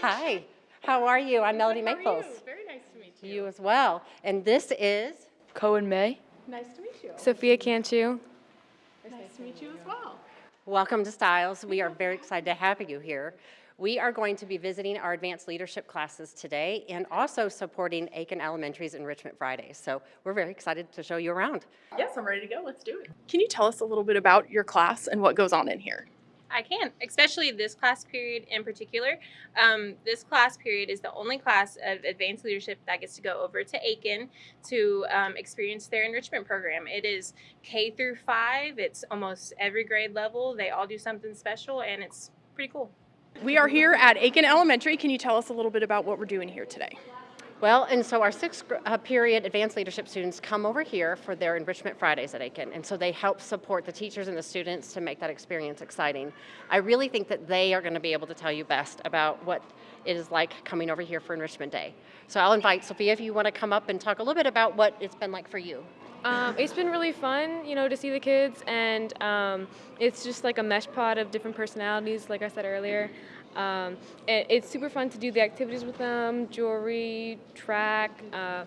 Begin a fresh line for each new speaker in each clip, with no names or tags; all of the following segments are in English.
Hi, how are you? I'm Melody
How are
Maples.
you? Very nice to meet you.
You as well. And this is,
Cohen May.
Nice to meet you.
Sophia Cantu.
nice to meet you as well.
welcome to Styles. We are very excited to have you here. We are going to be visiting our advanced leadership classes today and also supporting Aiken Elementary's Enrichment Friday. So we're very excited to show you around.
Yes, I'm ready to go. Let's do it. Can you tell us a little bit about your class and what goes on in here?
I can, especially this class period in particular. Um, this class period is the only class of advanced leadership that gets to go over to Aiken to um, experience their enrichment program. It is K through five. It's almost every grade level. They all do something special, and it's pretty cool.
We are here at Aiken Elementary. Can you tell us a little bit about what we're doing here today?
Well, and so our sixth uh, period advanced leadership students come over here for their Enrichment Fridays at Aiken. And so they help support the teachers and the students to make that experience exciting. I really think that they are going to be able to tell you best about what it is like coming over here for Enrichment Day. So I'll invite Sophia if you want to come up and talk a little bit about what it's been like for you.
Um, it's been really fun, you know, to see the kids, and um, it's just like a mesh pot of different personalities, like I said earlier. Um, and it's super fun to do the activities with them, jewelry, track, uh,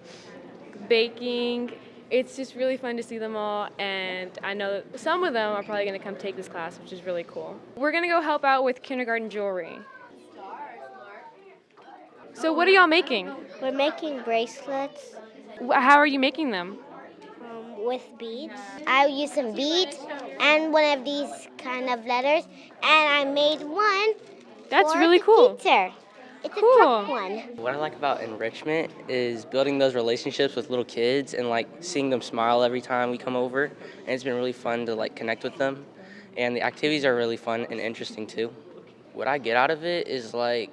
baking. It's just really fun to see them all, and I know that some of them are probably going to come take this class, which is really cool. We're going to go help out with kindergarten jewelry. So, what are y'all making?
We're making bracelets
How are you making them?
um, with beads. I used some beads and one of these kind of letters, and I made one.
That's
for
really
the
cool.
Teacher. It's a
Cool.
one.
What I like about enrichment is building those relationships with little kids and like seeing them smile every time we come over. And it's been really fun to like connect with them. And the activities are really fun and interesting too. What I get out of it is like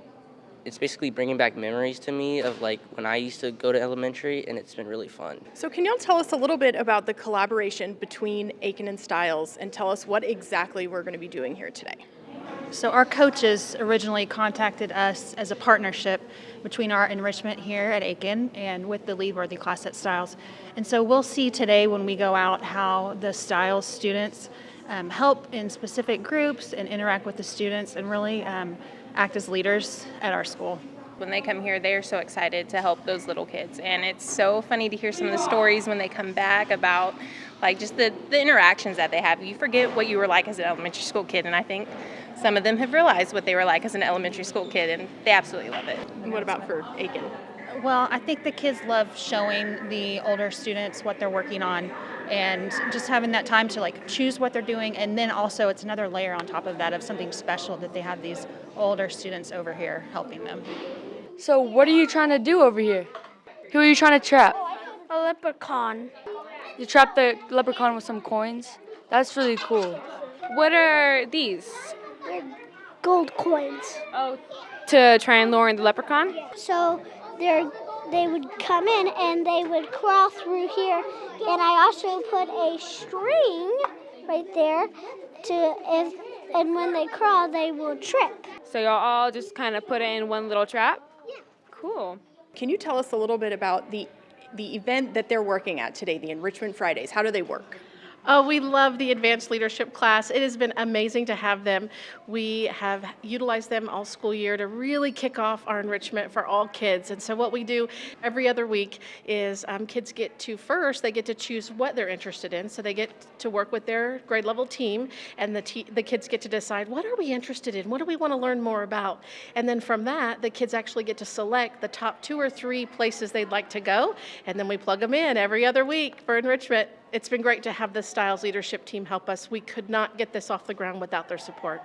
it's basically bringing back memories to me of like when I used to go to elementary and it's been really fun.
So, can y'all tell us a little bit about the collaboration between Aiken and Styles and tell us what exactly we're going to be doing here today?
So our coaches originally contacted us as a partnership between our enrichment here at Aiken and with the Lead Worthy class at Styles. And so we'll see today when we go out how the Styles students um, help in specific groups and interact with the students and really um, act as leaders at our school.
When they come here, they are so excited to help those little kids. And it's so funny to hear some of the stories when they come back about like just the, the interactions that they have. You forget what you were like as an elementary school kid, and I think some of them have realized what they were like as an elementary school kid, and they absolutely love it.
And what about for Aiken?
Well, I think the kids love showing the older students what they're working on and just having that time to like choose what they're doing and then also it's another layer on top of that of something special that they have these older students over here helping them.
So, what are you trying to do over here? Who are you trying to trap?
A leprechaun.
You trap the leprechaun with some coins? That's really cool. What are these?
Gold coins.
Oh, to try and lure in the leprechaun?
So they're they would come in and they would crawl through here, and I also put a string right there to if and when they crawl they will trip.
So, y'all all just kind of put it in one little trap? Yeah. Cool.
Can you tell us a little bit about the the event that they're working at today, the Enrichment Fridays? How do they work?
Oh, we love the advanced leadership class. It has been amazing to have them. We have utilized them all school year to really kick off our enrichment for all kids. And so, what we do every other week is um, kids get to first, they get to choose what they're interested in. So, they get to work with their grade level team, and the, te- the kids get to decide what are we interested in? What do we want to learn more about? And then from that, the kids actually get to select the top two or three places they'd like to go, and then we plug them in every other week for enrichment. It's been great to have the Styles leadership team help us. We could not get this off the ground without their support.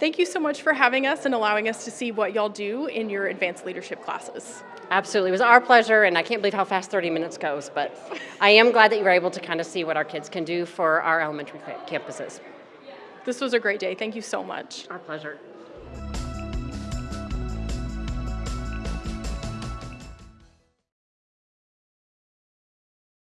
Thank you so much for having us and allowing us to see what y'all do in your advanced leadership classes.
Absolutely. It was our pleasure, and I can't believe how fast 30 minutes goes, but I am glad that you were able to kind of see what our kids can do for our elementary campuses.
This was a great day. Thank you so much.
Our pleasure.